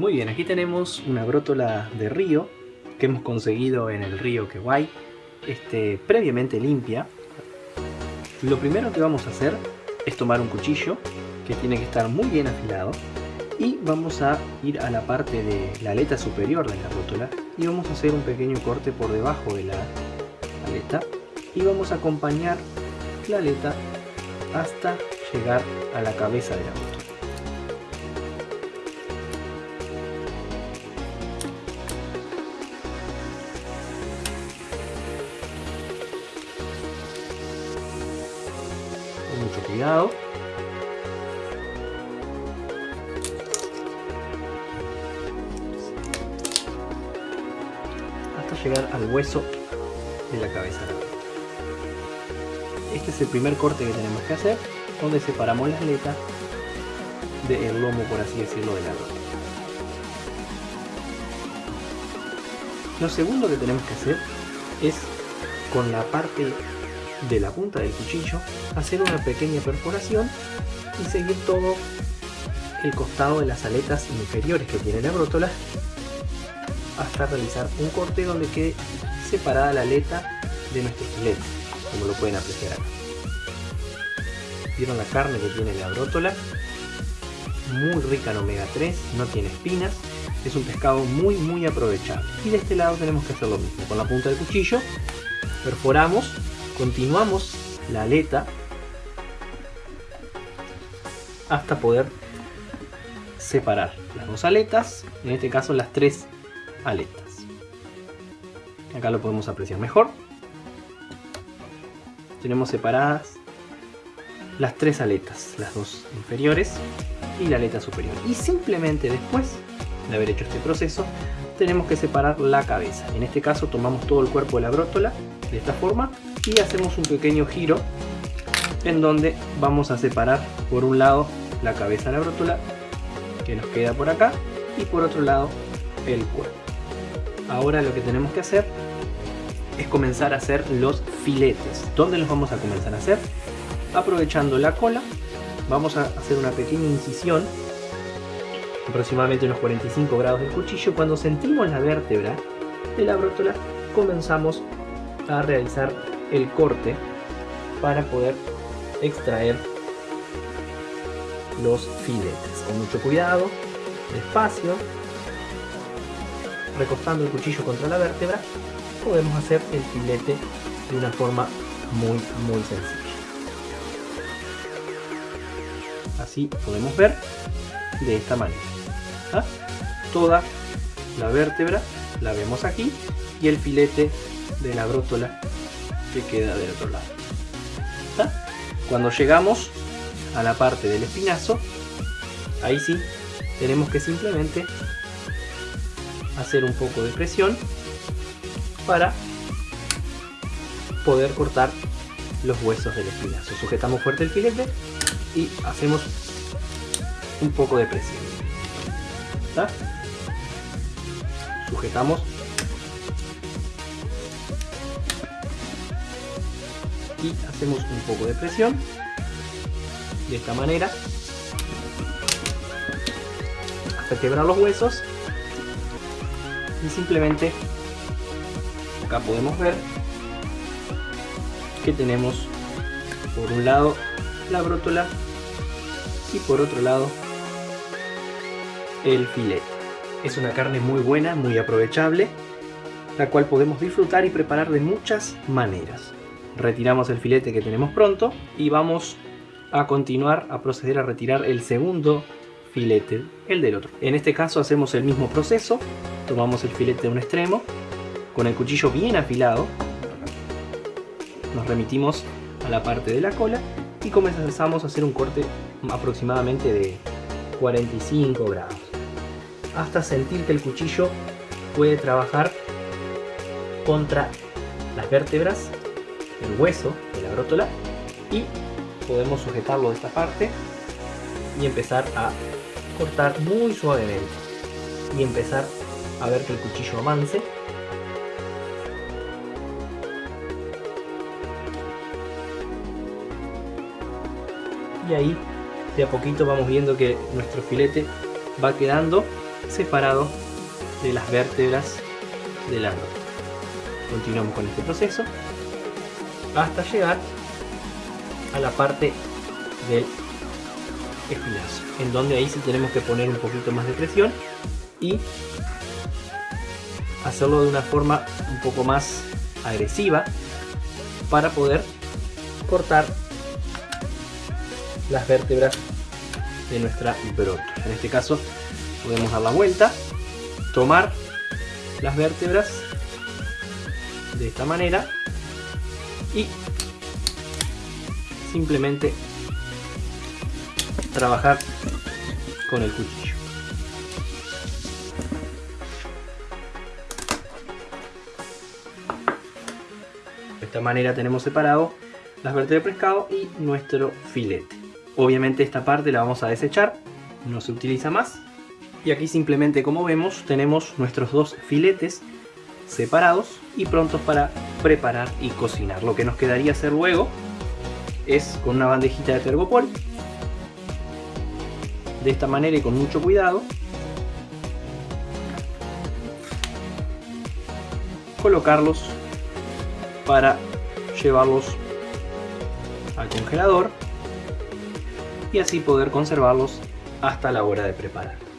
Muy bien, aquí tenemos una brótola de río que hemos conseguido en el río Kewai, este, previamente limpia. Lo primero que vamos a hacer es tomar un cuchillo que tiene que estar muy bien afilado y vamos a ir a la parte de la aleta superior de la brótola y vamos a hacer un pequeño corte por debajo de la aleta y vamos a acompañar la aleta hasta llegar a la cabeza de la brótola. Cuidado. Hasta llegar al hueso de la cabeza. Este es el primer corte que tenemos que hacer, donde separamos la aleta del lomo, por así decirlo, de la. Lo segundo que tenemos que hacer es con la parte de la punta del cuchillo hacer una pequeña perforación y seguir todo el costado de las aletas inferiores que tiene la brótola hasta realizar un corte donde quede separada la aleta de nuestro filete, como lo pueden apreciar acá. Vieron la carne que tiene la brótola, muy rica en omega 3, no tiene espinas, es un pescado muy muy aprovechable. Y de este lado tenemos que hacer lo mismo, con la punta del cuchillo perforamos, continuamos la aleta hasta poder separar las dos aletas, en este caso las tres aletas. Acá lo podemos apreciar mejor. Tenemos separadas las tres aletas, las dos inferiores y la aleta superior. Y simplemente después de haber hecho este proceso, tenemos que separar la cabeza. En este caso tomamos todo el cuerpo de la brótola de esta forma y hacemos un pequeño giro en donde vamos a separar por un lado la cabeza de la brótola que nos queda por acá y por otro lado el cuerpo. Ahora lo que tenemos que hacer es comenzar a hacer los filetes. ¿Dónde los vamos a comenzar a hacer? Aprovechando la cola, vamos a hacer una pequeña incisión, aproximadamente unos 45 grados del cuchillo. Cuando sentimos la vértebra de la brótola, comenzamos a realizar el corte para poder extraer los filetes. Con mucho cuidado, despacio, recostando el cuchillo contra la vértebra, podemos hacer el filete de una forma muy muy sencilla. Así podemos ver de esta manera. ¿ah? Toda la vértebra la vemos aquí y el filete de la brótola que queda del otro lado. Cuando llegamos a la parte del espinazo, ahí sí tenemos que simplemente hacer un poco de presión para poder cortar los huesos del espinazo. Sujetamos fuerte el filete y hacemos un poco de presión. ¿Está? Sujetamos y hacemos un poco de presión. De esta manera. Hasta quebrar los huesos. Y simplemente acá podemos ver que tenemos por un lado la brótola y por otro lado el filete. Es una carne muy buena, muy aprovechable la cual podemos disfrutar y preparar de muchas maneras retiramos el filete que tenemos pronto y vamos a continuar a proceder a retirar el segundo filete, el del otro. En este caso hacemos el mismo proceso, tomamos el filete de un extremo, con el cuchillo bien afilado, nos remitimos a la parte de la cola y comenzamos a hacer un corte aproximadamente de 45 grados, hasta sentir que el cuchillo puede trabajar contra las vértebras el hueso de la brótola y podemos sujetarlo de esta parte y empezar a cortar muy suavemente y empezar a ver que el cuchillo avance y ahí de a poquito vamos viendo que nuestro filete va quedando separado de las vértebras del árbol. Continuamos con este proceso hasta llegar a la parte del espinazo, en donde ahí sí tenemos que poner un poquito más de presión y hacerlo de una forma un poco más agresiva para poder cortar las vértebras de nuestra brótola. En este caso podemos dar la vuelta, tomar las vértebras de esta manera y simplemente trabajar con el cuchillo. De esta manera tenemos separado las vértebras de pescado y nuestro filete. Obviamente esta parte la vamos a desechar, no se utiliza más. Y aquí simplemente como vemos tenemos nuestros dos filetes separados y prontos para preparar y cocinar. Lo que nos quedaría hacer luego es con una bandejita de tergopol de esta manera y con mucho cuidado colocarlos para llevarlos al congelador y así poder conservarlos hasta la hora de preparar.